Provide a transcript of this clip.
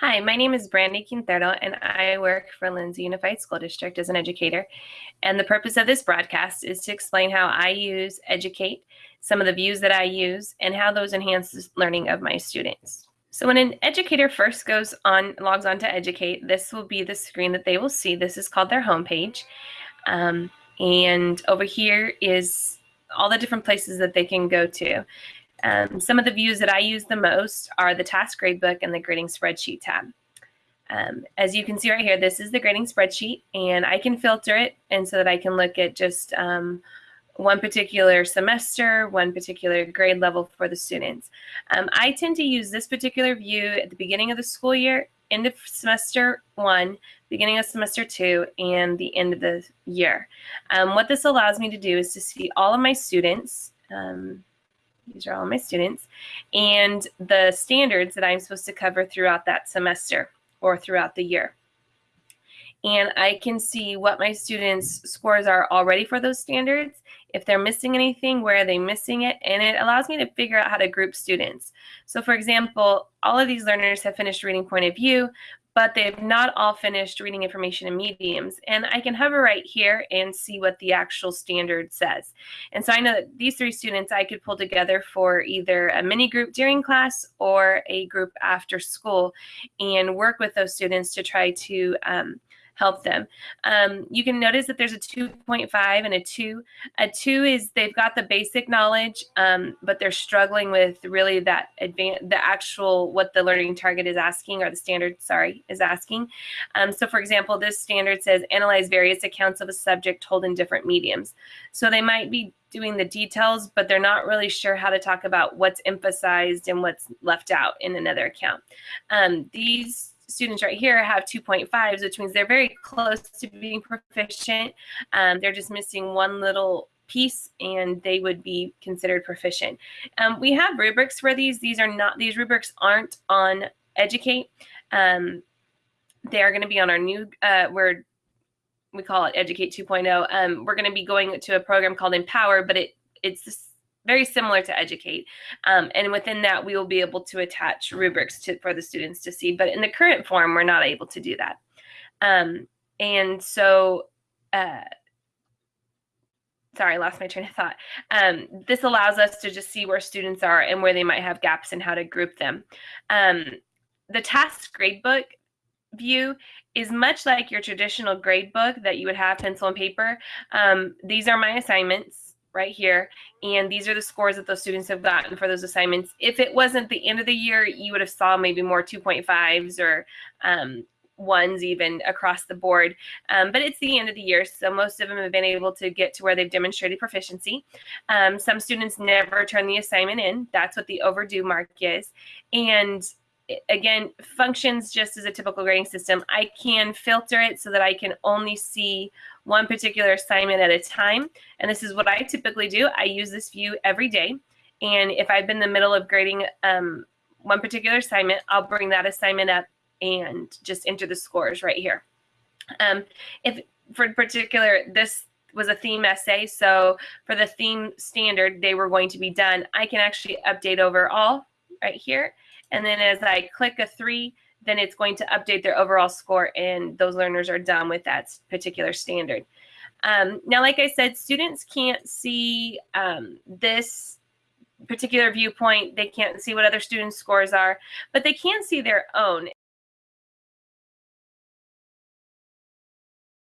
Hi, my name is Brandy Quintero, and I work for Lindsay Unified School District as an educator. And the purpose of this broadcast is to explain how I use Educate, some of the views that I use, and how those enhance the learning of my students. So when an educator first goes on, logs on to Educate, this will be the screen that they will see. This is called their homepage. Um, and over here is all the different places that they can go to. Um, some of the views that I use the most are the task gradebook and the grading spreadsheet tab. Um, as you can see right here, this is the grading spreadsheet and I can filter it and so that I can look at just um, one particular semester, one particular grade level for the students. Um, I tend to use this particular view at the beginning of the school year, end of semester one, beginning of semester two, and the end of the year. Um, what this allows me to do is to see all of my students, um, these are all my students, and the standards that I'm supposed to cover throughout that semester or throughout the year. And I can see what my students' scores are already for those standards. If they're missing anything, where are they missing it? And it allows me to figure out how to group students. So for example, all of these learners have finished reading point of view, but they've not all finished reading information in mediums. And I can hover right here and see what the actual standard says. And so I know that these three students I could pull together for either a mini group during class or a group after school and work with those students to try to um, help them. Um, you can notice that there's a 2.5 and a 2. A 2 is they've got the basic knowledge, um, but they're struggling with really that advanced, the actual what the learning target is asking or the standard, sorry, is asking. Um, so for example, this standard says analyze various accounts of a subject told in different mediums. So they might be doing the details, but they're not really sure how to talk about what's emphasized and what's left out in another account. Um, these students right here have 2.5s, which means they're very close to being proficient. Um, they're just missing one little piece and they would be considered proficient. Um, we have rubrics for these. These are not, these rubrics aren't on Educate. Um, they are going to be on our new, uh, we're, we call it Educate 2.0. Um, we're going to be going to a program called Empower, but it it's very similar to Educate. Um, and within that, we will be able to attach rubrics to, for the students to see. But in the current form, we're not able to do that. Um, and so, uh, sorry, I lost my train of thought. Um, this allows us to just see where students are and where they might have gaps and how to group them. Um, the task gradebook view is much like your traditional gradebook that you would have pencil and paper. Um, these are my assignments right here. And these are the scores that those students have gotten for those assignments. If it wasn't the end of the year, you would have saw maybe more 2.5s or um, ones even across the board. Um, but it's the end of the year, so most of them have been able to get to where they've demonstrated proficiency. Um, some students never turn the assignment in. That's what the overdue mark is. And again, functions just as a typical grading system. I can filter it so that I can only see one particular assignment at a time. And this is what I typically do. I use this view every day. And if I've been in the middle of grading um, one particular assignment, I'll bring that assignment up and just enter the scores right here. Um, if for particular, this was a theme essay. So for the theme standard, they were going to be done. I can actually update overall right here. And then as I click a three, then it's going to update their overall score and those learners are done with that particular standard. Um, now, like I said, students can't see um, this particular viewpoint. They can't see what other students' scores are, but they can see their own.